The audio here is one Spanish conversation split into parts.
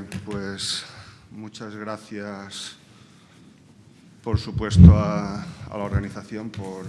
bien, pues muchas gracias, por supuesto, a, la organización por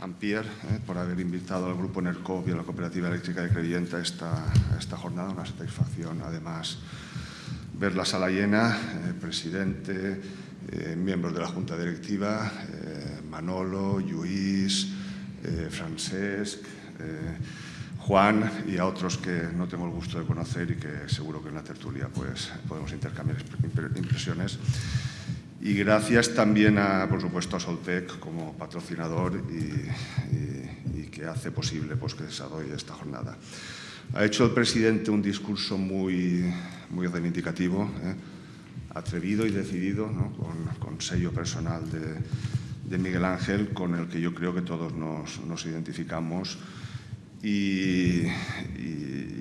Ampier, eh, por haber invitado al Grupo NERCOP y a la Cooperativa Eléctrica de Crevillenta a esta, esta jornada. Una satisfacción, además, ver la sala llena, eh, presidente, eh, miembros de la Junta Directiva, Manolo, Lluís, Francesc, Juan y a otros que no tengo el gusto de conocer y que seguro que en la tertulia pues, podemos intercambiar impresiones. Y gracias también, a, por supuesto, a Soltec como patrocinador y, que hace posible pues, que desarrolle esta jornada. Ha hecho el presidente un discurso muy, muy reivindicativo, ¿eh? atrevido y decidido, con, sello personal de, Miguel Ángel, con el que yo creo que todos nos, nos identificamos y,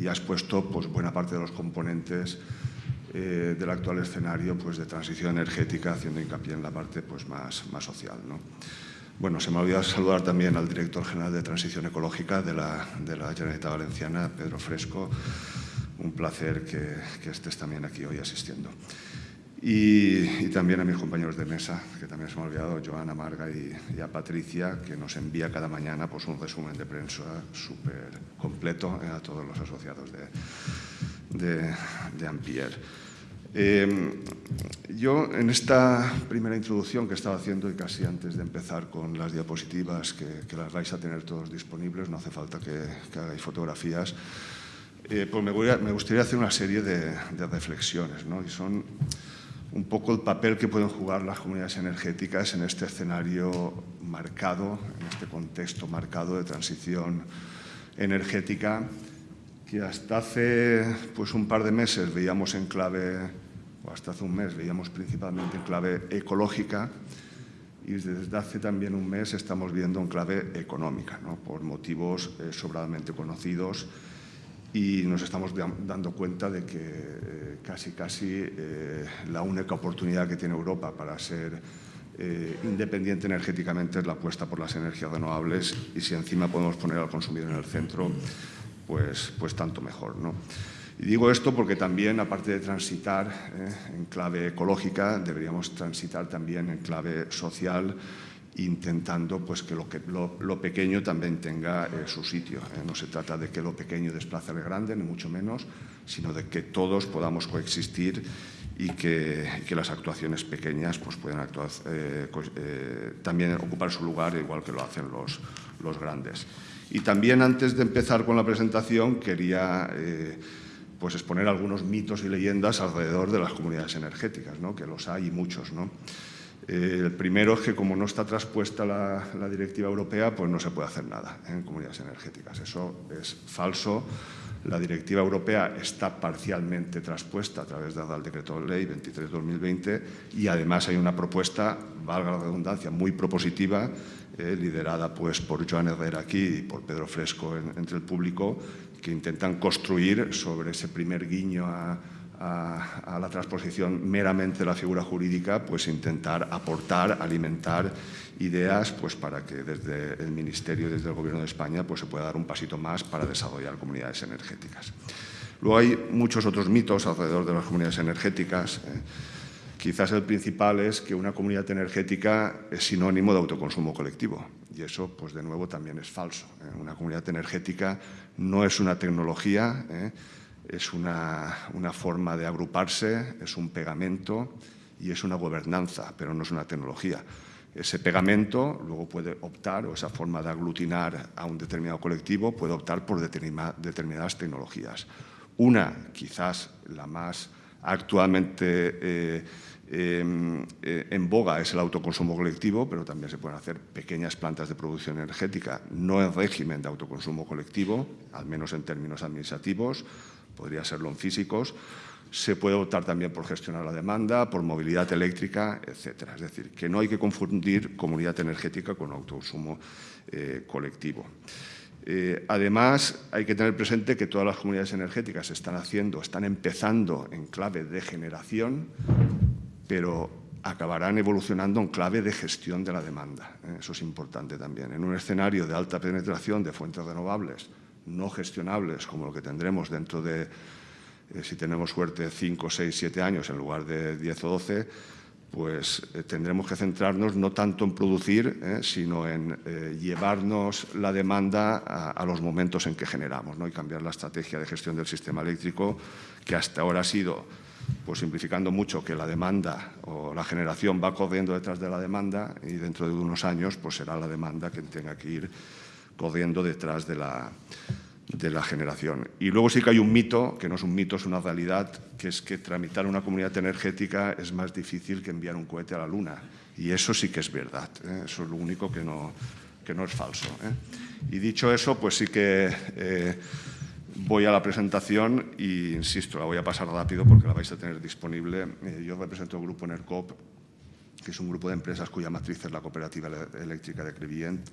has puesto pues, buena parte de los componentes eh, del actual escenario pues, de transición energética, haciendo hincapié en la parte pues, más, más social. ¿no? Bueno, se me olvidó saludar también al director general de Transición Ecológica de la, de la Generalitat Valenciana, Pedro Fresco. Un placer que, que estés también aquí hoy asistiendo. Y, también a mis compañeros de mesa, que también se me ha olvidado, Joana Marga y, a Patricia, que nos envía cada mañana pues, un resumen de prensa súper completo eh, a todos los asociados de, de, Ampier. Em, yo, en esta primera introducción que estaba haciendo y casi antes de empezar con las diapositivas, que, las vais a tener todos disponibles, no hace falta que, hagáis fotografías, eh, pues me, me, gustaría hacer una serie de, de reflexiones, ¿no? Y son un poco el papel que pueden jugar las comunidades energéticas en este escenario marcado, en este contexto marcado de transición energética, que hasta hace pues, un par de meses veíamos en clave, o hasta hace un mes veíamos principalmente en clave ecológica, y desde hace también un mes estamos viendo en clave económica, ¿no? por motivos eh, sobradamente conocidos y nos estamos dando cuenta de que eh, casi casi eh, la única oportunidad que tiene Europa para ser eh, independiente energéticamente es la apuesta por las energías renovables y si encima podemos poner al consumidor en el centro, pues, pues tanto mejor. ¿no? Y digo esto porque también, aparte de transitar en clave ecológica, deberíamos transitar también en clave social intentando pues, que, lo, que lo, pequeño también tenga eh, su sitio. ¿eh? No se trata de que lo pequeño desplace al grande, ni mucho menos, sino de que todos podamos coexistir y que, que las actuaciones pequeñas pues, puedan actuar, eh, también ocupar su lugar igual que lo hacen los, los grandes. Y también antes de empezar con la presentación quería pues exponer algunos mitos y leyendas alrededor de las comunidades energéticas, ¿no? que los hay y muchos. ¿no? Eh, el primero es que como no está traspuesta la, directiva europea, pues no se puede hacer nada en comunidades energéticas. Eso es falso. La directiva europea está parcialmente traspuesta a través del decreto de ley 23-2020 y además hay una propuesta, valga la redundancia, muy propositiva, eh, liderada pues, por Joan Herrera aquí y por Pedro Fresco entre el público, que intentan construir sobre ese primer guiño a a, la transposición meramente de la figura jurídica, pues intentar aportar, alimentar ideas pues para que desde el Ministerio y desde el Gobierno de España pues se pueda dar un pasito más para desarrollar comunidades energéticas. Luego hay muchos otros mitos alrededor de las comunidades energéticas. Eh. Quizás el principal es que una comunidad energética es sinónimo de autoconsumo colectivo y eso, pues de nuevo, también es falso. Eh. Una comunidad energética no es una tecnología, eh, es una, forma de agruparse, es un pegamento y es una gobernanza, pero no es una tecnología. Ese pegamento luego puede optar, o esa forma de aglutinar a un determinado colectivo, puede optar por determinadas tecnologías. Una, quizás la más actualmente eh, em, eh, en boga es el autoconsumo colectivo, pero también se pueden hacer pequeñas plantas de producción energética, no en régimen de autoconsumo colectivo, al menos en términos administrativos, podría serlo en físicos, se puede optar también por gestionar la demanda, por movilidad eléctrica, etc. Es decir, que no hay que confundir comunidad energética con autoconsumo eh, colectivo. Eh, además, hay que tener presente que todas las comunidades energéticas están haciendo, están empezando en clave de generación, pero acabarán evolucionando en clave de gestión de la demanda. ¿eh? Eso es importante también. En un escenario de alta penetración de fuentes renovables, no gestionables como lo que tendremos dentro de, eh, si tenemos suerte, 5, 6, 7 años en lugar de 10 o 12, pues eh, tendremos que centrarnos no tanto en producir, eh, sino en llevarnos la demanda a, los momentos en que generamos ¿no? y cambiar la estrategia de gestión del sistema eléctrico, que hasta ahora ha sido, pues simplificando mucho, que la demanda o la generación va corriendo detrás de la demanda y dentro de unos años pues será la demanda quien tenga que ir corriendo detrás de la, de la generación. Y luego sí que hay un mito, que no es un mito, es una realidad, que es que tramitar una comunidad energética es más difícil que enviar un cohete a la Luna. Y eso sí que es verdad, ¿eh? eso es lo único que no, que no es falso. ¿eh? Y dicho eso, pues sí que eh, voy a la presentación y, insisto, la voy a pasar rápido porque la vais a tener disponible. yo represento el grupo ENERCOP, que es un grupo de empresas cuya matriz es la Cooperativa Eléctrica de Crevillent,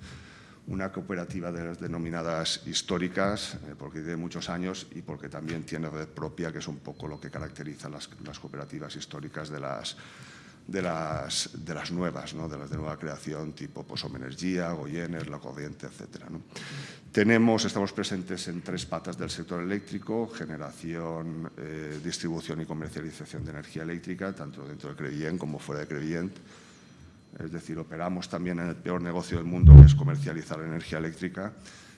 una cooperativa de las denominadas históricas, eh, porque tiene muchos años y porque también tiene red propia, que es un poco lo que caracteriza las, las cooperativas históricas de las, de las, de las nuevas, ¿no? de las de nueva creación, tipo Posom Energía, Goyener, La Corriente, etc. ¿no? Tenemos, estamos presentes en tres patas del sector eléctrico, generación, eh, distribución y comercialización de energía eléctrica, tanto dentro de Crevillent como fuera de Crevillent, es decir, operamos también en el peor negocio del mundo, que es comercializar energía eléctrica,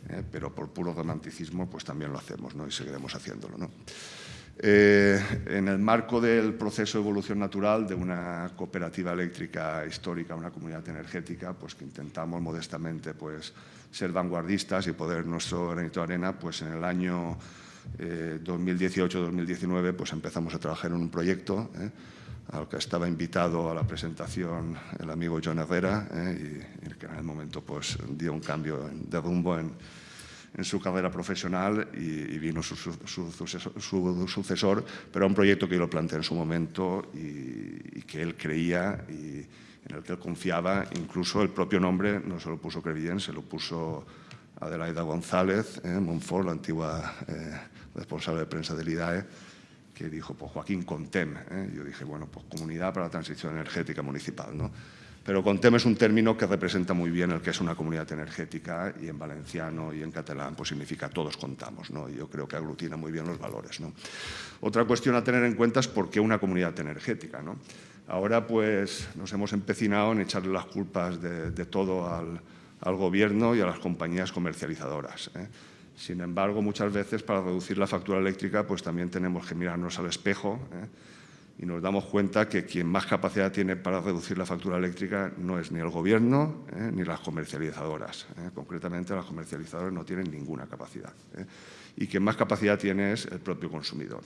eh, pero por puro romanticismo pues también lo hacemos ¿no? y seguiremos haciéndolo. Eh, en el marco del proceso de evolución natural de una cooperativa eléctrica histórica, una comunidad energética, pues que intentamos modestamente pues, ser vanguardistas y poder nuestro granito de arena, pues en el año 2018-2019 eh, pues empezamos a trabajar en un proyecto al que estaba invitado a la presentación el amigo John Herrera, eh, y, que en el momento pues, dio un cambio de rumbo en, su carrera profesional y, vino su, sucesor, pero era un proyecto que yo lo planteé en su momento y, que él creía y en el que él confiaba. Incluso el propio nombre no se lo puso Crevillent, se lo puso Adelaida González, eh, Monfort, la antigua eh, responsable de prensa del IDAE, que dijo, pues Joaquín Contem. ¿eh? Yo dije, bueno, pues Comunidad para la Transición Energética Municipal. ¿no? Pero Contem es un término que representa muy bien el que es una comunidad energética y en valenciano y en catalán pues significa todos contamos. ¿no? Y yo creo que aglutina muy bien los valores. ¿no? Otra cuestión a tener en cuenta es por qué una comunidad energética. ¿no? Ahora pues nos hemos empecinado en echarle las culpas de, todo al, al, gobierno y a las compañías comercializadoras. ¿eh? Sin embargo, muchas veces para reducir la factura eléctrica pues también tenemos que mirarnos al espejo ¿eh? y nos damos cuenta que quien más capacidad tiene para reducir la factura eléctrica no es ni el gobierno ¿eh? ni las comercializadoras. ¿eh? Concretamente, las comercializadoras no tienen ninguna capacidad. Y quien más capacidad tiene es el propio consumidor.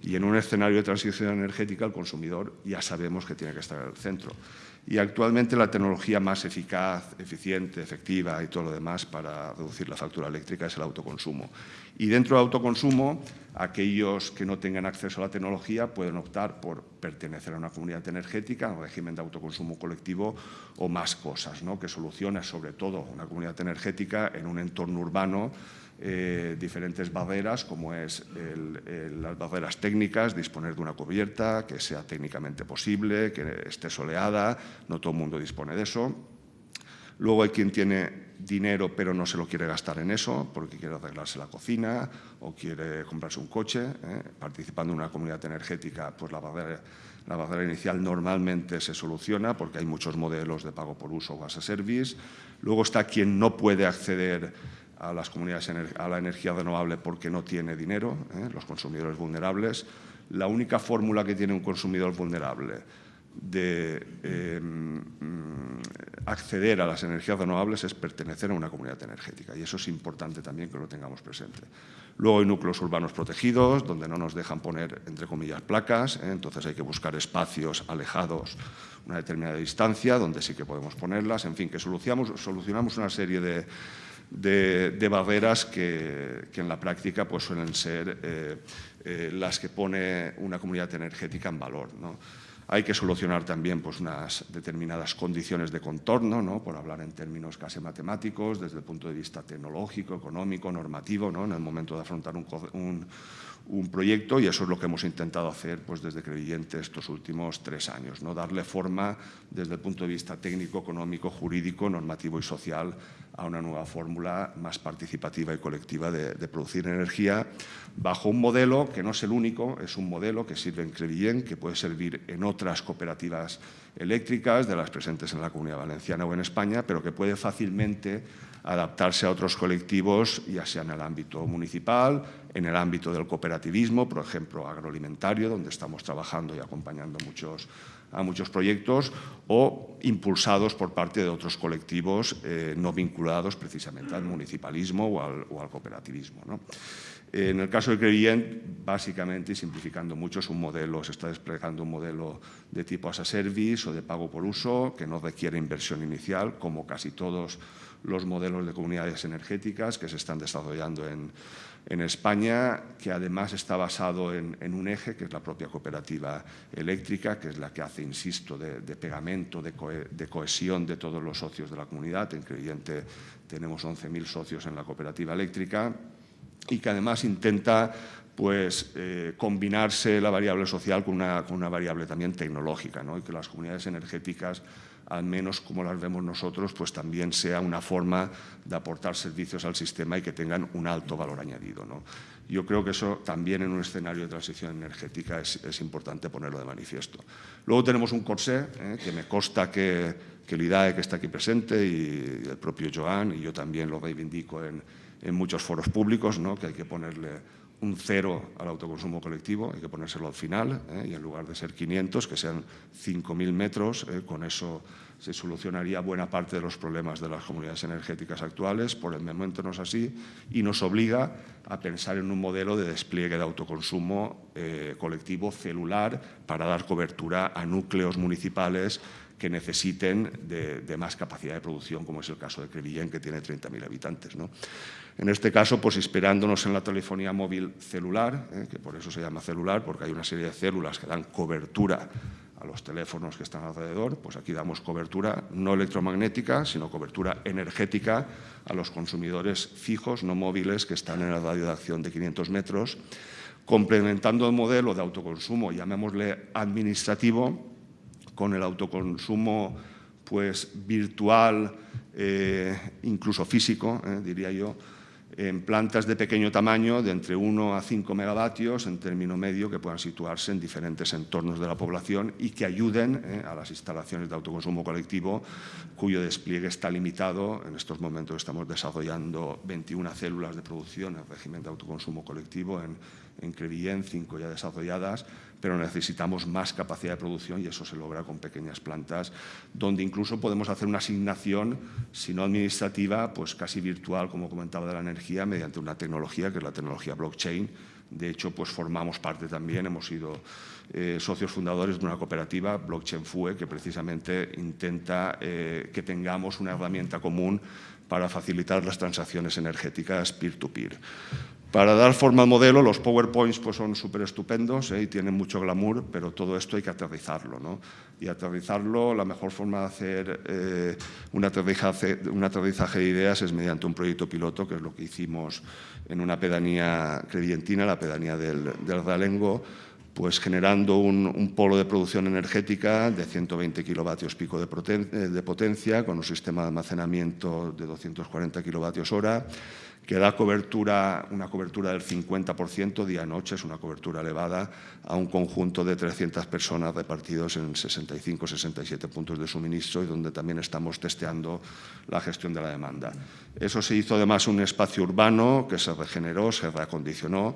Y en un escenario de transición energética, el consumidor ya sabemos que tiene que estar en el centro y actualmente la tecnología más eficaz, eficiente, efectiva y todo lo demás para reducir la factura eléctrica es el autoconsumo. Y dentro del autoconsumo, aquellos que no tengan acceso a la tecnología pueden optar por pertenecer a una comunidad energética, un régimen de autoconsumo colectivo o más cosas, ¿no? que soluciona sobre todo una comunidad energética en un entorno urbano eh, diferentes barreras, como es las barreras técnicas, disponer de una cubierta que sea técnicamente posible, que esté soleada, no todo el mundo dispone de eso. Luego hay quien tiene dinero pero no se lo quiere gastar en eso porque quiere arreglarse la cocina o quiere comprarse un coche. ¿eh? Participando en una comunidad energética, pues la barrera, la barrera inicial normalmente se soluciona porque hay muchos modelos de pago por uso o as a service. Luego está quien no puede acceder a las comunidades a la energía renovable porque no tiene dinero, ¿eh? los consumidores vulnerables. La única fórmula que tiene un consumidor vulnerable de em, acceder a las energías renovables es pertenecer a una comunidad energética y eso es importante también que lo tengamos presente. Luego hay núcleos urbanos protegidos donde no nos dejan poner, entre comillas, placas, ¿eh? entonces hay que buscar espacios alejados una determinada distancia donde sí que podemos ponerlas, en fin, que solucionamos, solucionamos una serie de, barreras que, en la práctica pues, suelen ser eh, eh, las que pone una comunidad energética en valor. Hay que solucionar también pues, unas determinadas condiciones de contorno, ¿no? por hablar en términos casi matemáticos, desde el punto de vista tecnológico, económico, normativo, ¿no? en el momento de afrontar un, un proyecto y eso es lo que hemos intentado hacer pues, desde Crevillente estos últimos tres años, ¿no? darle forma desde el punto de vista técnico, económico, jurídico, normativo y social a una nueva fórmula más participativa y colectiva de, producir energía bajo un modelo que no es el único, es un modelo que sirve en Crevillent, que puede servir en otras cooperativas eléctricas de las presentes en la Comunidad Valenciana o en España, pero que puede fácilmente adaptarse a otros colectivos, ya sea en el ámbito municipal, en el ámbito del cooperativismo, por ejemplo, agroalimentario, donde estamos trabajando y acompañando muchos, a muchos proyectos, o impulsados por parte de otros colectivos eh, no vinculados precisamente al municipalismo o al, cooperativismo. En el caso de Crevillent, básicamente, y simplificando mucho, es un modelo, se está desplegando un modelo de tipo as a service o de pago por uso, que no requiere inversión inicial, como casi todos los modelos de comunidades energéticas que se están desarrollando en, España, que además está basado en, un eje, que es la propia cooperativa eléctrica, que es la que hace, insisto, de, pegamento, de, cohesión de todos los socios de la comunidad. En Creyente tenemos 11.000 socios en la cooperativa eléctrica y que además intenta pues, eh, combinarse la variable social con una, con una variable también tecnológica, ¿no? y que las comunidades energéticas al menos como las vemos nosotros, pues también sea una forma de aportar servicios al sistema y que tengan un alto valor añadido. Yo creo que eso también en un escenario de transición energética es, importante ponerlo de manifiesto. Luego tenemos un corsé, ¿eh? que me consta que, que el IDAE, que está aquí presente, y el propio Joan, y yo también lo reivindico en, muchos foros públicos, ¿no? que hay que ponerle un cero al autoconsumo colectivo, hay que ponérselo al final, ¿eh? y en lugar de ser 500, que sean 5.000 metros, ¿eh? con eso se solucionaría buena parte de los problemas de las comunidades energéticas actuales, por el momento no es así, y nos obliga a pensar en un modelo de despliegue de autoconsumo eh, colectivo celular para dar cobertura a núcleos municipales que necesiten de, más capacidad de producción, como es el caso de Crevillén, que tiene 30.000 habitantes. ¿no? En este caso, pues inspirándonos en la telefonía móvil celular, ¿eh? que por eso se llama celular, porque hay una serie de células que dan cobertura a los teléfonos que están alrededor, pues aquí damos cobertura no electromagnética, sino cobertura energética a los consumidores fijos, no móviles, que están en el radio de acción de 500 metros, complementando el modelo de autoconsumo, llamémosle administrativo, con el autoconsumo pues, virtual, eh, incluso físico, eh, diría yo, en plantas de pequeño tamaño, de entre 1 a 5 megavatios, en término medio, que puedan situarse en diferentes entornos de la población y que ayuden eh, a las instalaciones de autoconsumo colectivo, cuyo despliegue está limitado. En estos momentos estamos desarrollando 21 células de producción en régimen de autoconsumo colectivo en, en Crevillén, 5 ya desarrolladas, pero necesitamos más capacidad de producción y eso se logra con pequeñas plantas, donde incluso podemos hacer una asignación, si no administrativa, pues casi virtual, como comentaba, de la energía, mediante una tecnología que es la tecnología blockchain. De hecho, pues formamos parte también, hemos sido eh, socios fundadores de una cooperativa, Blockchain FUE, que precisamente intenta eh, que tengamos una herramienta común para facilitar las transacciones energéticas peer-to-peer. Para dar forma al modelo, los PowerPoints pues, son súper estupendos ¿eh? y tienen mucho glamour, pero todo esto hay que aterrizarlo. ¿no? Y aterrizarlo, la mejor forma de hacer eh, un, aterrizaje, de ideas es mediante un proyecto piloto, que es lo que hicimos en una pedanía credientina, la pedanía del, del Realengo, pues generando un, polo de producción energética de 120 kilovatios pico de, de, potencia, con un sistema de almacenamiento de 240 kilovatios hora, que da cobertura, una cobertura del 50% día-noche, es una cobertura elevada, a un conjunto de 300 personas repartidos en 65 67 puntos de suministro y donde también estamos testeando la gestión de la demanda. Eso se hizo además un espacio urbano que se regeneró, se reacondicionó,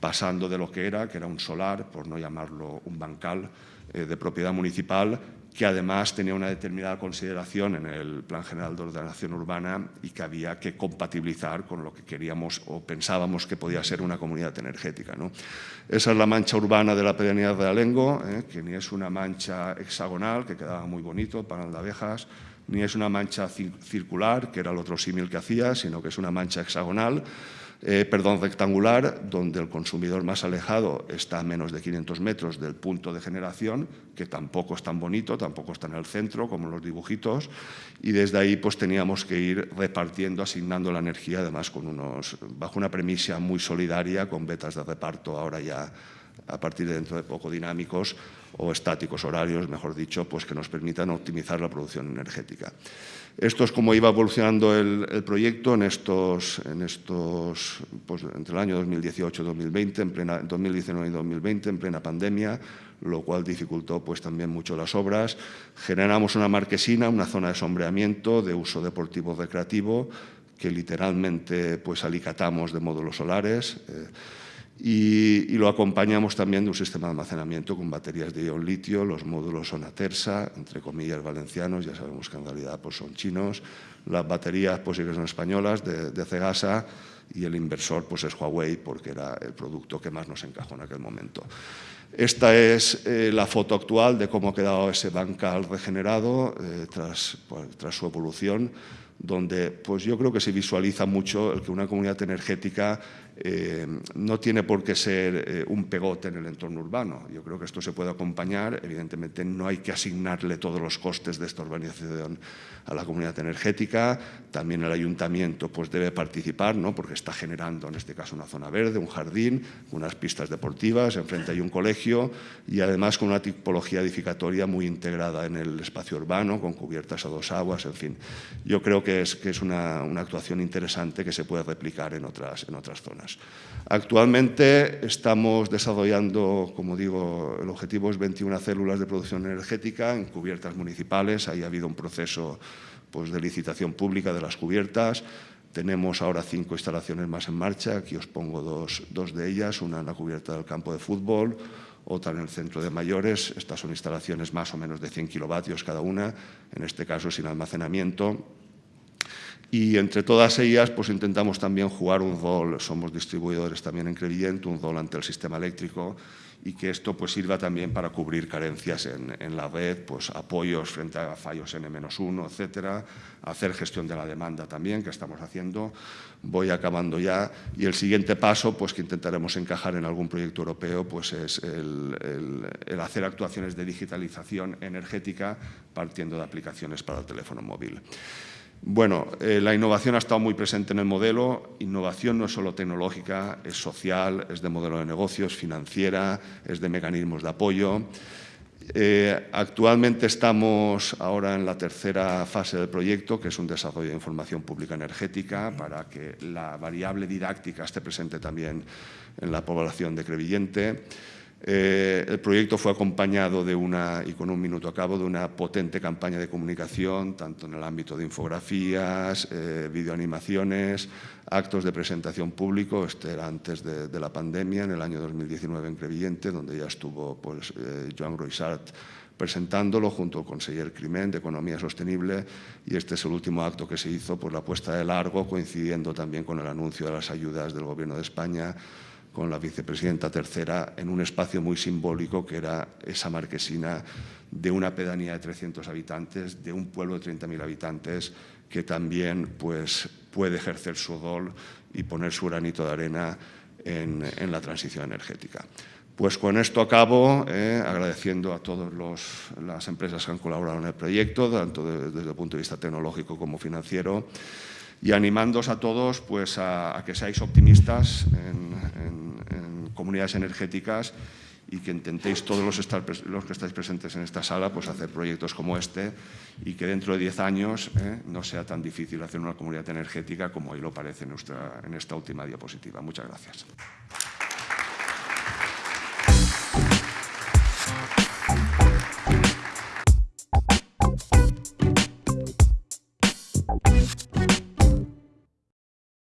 pasando de lo que era, que era un solar, por no llamarlo un bancal, eh, de propiedad municipal, que además tenía una determinada consideración en el Plan General de Ordenación Urbana y que había que compatibilizar con lo que queríamos o pensábamos que podía ser una comunidad energética. ¿no? Esa es la mancha urbana de la pedanía de Alengo, ¿eh? que ni es una mancha hexagonal, que quedaba muy bonito para las abejas, ni es una mancha circular, que era el otro símil que hacía, sino que es una mancha hexagonal, eh, perdón, rectangular, donde el consumidor más alejado está a menos de 500 metros del punto de generación, que tampoco es tan bonito, tampoco está en el centro, como los dibujitos, y desde ahí pues teníamos que ir repartiendo, asignando la energía, además con unos, bajo una premisa muy solidaria, con vetas de reparto ahora ya a partir de dentro de poco dinámicos o estáticos horarios, mejor dicho, pues que nos permitan optimizar la producción energética. Esto es como iba evolucionando el, proyecto en estos, en estos pues, entre el año 2018 y 2020, en plena, 2019 y 2020, en plena pandemia, lo cual dificultó pues, también mucho las obras. Generamos una marquesina, una zona de sombreamiento de uso deportivo recreativo, que literalmente pues, alicatamos de módulos solares. Eh, y, lo acompañamos también de un sistema de almacenamiento con baterías de ion litio, los módulos son Atersa, entre comillas valencianos, ya sabemos que en realidad pues, son chinos, las baterías pues sí que son españolas, de, de Cegasa, y el inversor pues es Huawei porque era el producto que más nos encajó en aquel momento. Esta es eh, la foto actual de cómo ha quedado ese bancal regenerado eh, tras, pues, tras su evolución donde pues yo creo que se visualiza mucho el que una comunidad energética eh, no tiene por qué ser eh, un pegote en el entorno urbano. Yo creo que esto se puede acompañar, evidentemente no hay que asignarle todos los costes de esta urbanización a la comunidad energética, también el ayuntamiento pues, debe participar, ¿no? porque está generando en este caso una zona verde, un jardín, unas pistas deportivas, enfrente hay un colegio y además con una tipología edificatoria muy integrada en el espacio urbano, con cubiertas a dos aguas, en fin. Yo creo que es, una, una actuación interesante que se puede replicar en otras, en otras zonas. Actualmente estamos desarrollando, como digo, el objetivo es 21 células de producción energética en cubiertas municipales. Ahí ha habido un proceso pues, de licitación pública de las cubiertas. Tenemos ahora cinco instalaciones más en marcha. Aquí os pongo dos, dos de ellas, una en la cubierta del campo de fútbol, otra en el centro de mayores. Estas son instalaciones más o menos de 100 kilovatios cada una, en este caso sin almacenamiento y entre todas ellas pues intentamos también jugar un rol, somos distribuidores también en Crevillent, un rol ante el sistema eléctrico y que esto pues sirva también para cubrir carencias en, la red, pues apoyos frente a fallos N-1, etcétera, hacer gestión de la demanda también, que estamos haciendo. Voy acabando ya. Y el siguiente paso, pues que intentaremos encajar en algún proyecto europeo, pues es el hacer actuaciones de digitalización energética partiendo de aplicaciones para el teléfono móvil. Bueno, eh, la innovación ha estado muy presente en el modelo. Innovación no es solo tecnológica, es social, es de modelo de negocios, financiera, es de mecanismos de apoyo. Eh, actualmente estamos ahora en la tercera fase del proyecto, que es un desarrollo de información pública energética para que la variable didáctica esté presente también en la población de Crevillente. Eh, el proyecto fue acompañado de una, y con un minuto a cabo, de una potente campaña de comunicación, tanto en el ámbito de infografías, eh, videoanimaciones, actos de presentación público, este era antes de, la pandemia, en el año 2019 en Crevillente, donde ya estuvo pues, eh, Joan Groisart presentándolo junto al conseller Climent de Economía Sostenible y este es el último acto que se hizo por la puesta de largo, coincidiendo también con el anuncio de las ayudas del Gobierno de España con la vicepresidenta tercera en un espacio muy simbólico que era esa marquesina de una pedanía de 300 habitantes, de un pueblo de 30.000 habitantes que también pues, puede ejercer su rol y poner su granito de arena en, en la transición energética. Pues con esto acabo, eh, agradeciendo a todas las empresas que han colaborado en el proyecto, tanto de, desde el punto de vista tecnológico como financiero, y animándos a todos pues, a, a que seáis optimistas en, comunidades energéticas y que intentéis todos los, que estáis presentes en esta sala pues, hacer proyectos como este y que dentro de 10 años eh, no sea tan difícil hacer una comunidad energética como hoy lo parece en, en esta última diapositiva. Muchas gracias.